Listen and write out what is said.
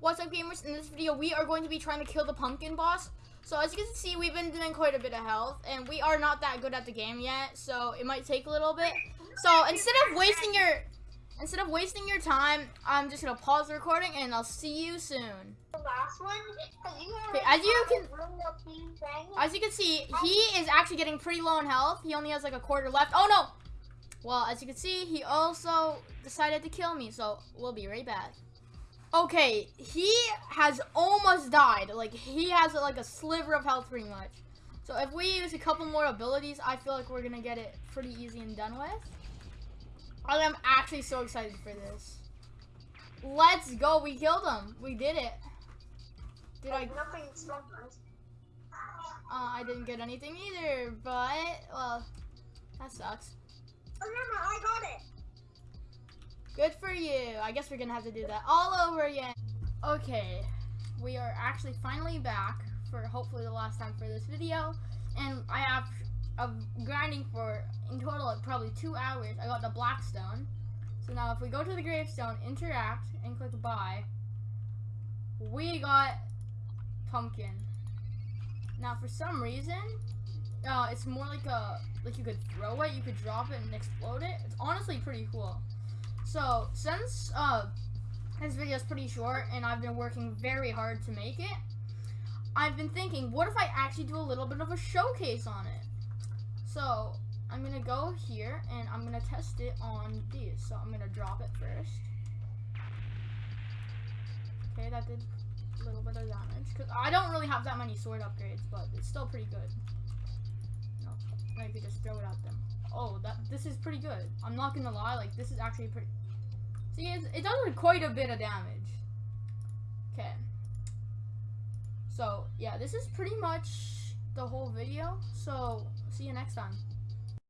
What's up gamers? In this video we are going to be trying to kill the pumpkin boss. So as you can see we've been doing quite a bit of health and we are not that good at the game yet so it might take a little bit. So instead of wasting your instead of wasting your time I'm just gonna pause the recording and I'll see you soon. The last one, Okay, as you can- a real team thing. As you can see he is actually getting pretty low in health. He only has like a quarter left. Oh no! Well as you can see he also decided to kill me so we'll be right back. Okay, he has almost died. Like, he has like a sliver of health pretty much. So if we use a couple more abilities, I feel like we're gonna get it pretty easy and done with. I am actually so excited for this. Let's go, we killed him. We did it. Did I, nothing uh, I didn't get anything either, but, well, that sucks. Remember, I got it. Good for you. I guess we're gonna have to do that all over again. Okay, we are actually finally back for hopefully the last time for this video, and I have of grinding for in total like, probably two hours. I got the blackstone. So now if we go to the gravestone, interact, and click buy, we got pumpkin. Now for some reason, uh, it's more like a like you could throw it, you could drop it and explode it. It's honestly pretty cool. So, since uh, this video is pretty short and I've been working very hard to make it, I've been thinking, what if I actually do a little bit of a showcase on it? So, I'm going to go here and I'm going to test it on these. So, I'm going to drop it first. Okay, that did a little bit of damage. Because I don't really have that many sword upgrades, but it's still pretty good. No, maybe just throw it at them. Oh, that this is pretty good. I'm not gonna lie, like this is actually pretty. See, it, it does quite a bit of damage. Okay. So yeah, this is pretty much the whole video. So see you next time.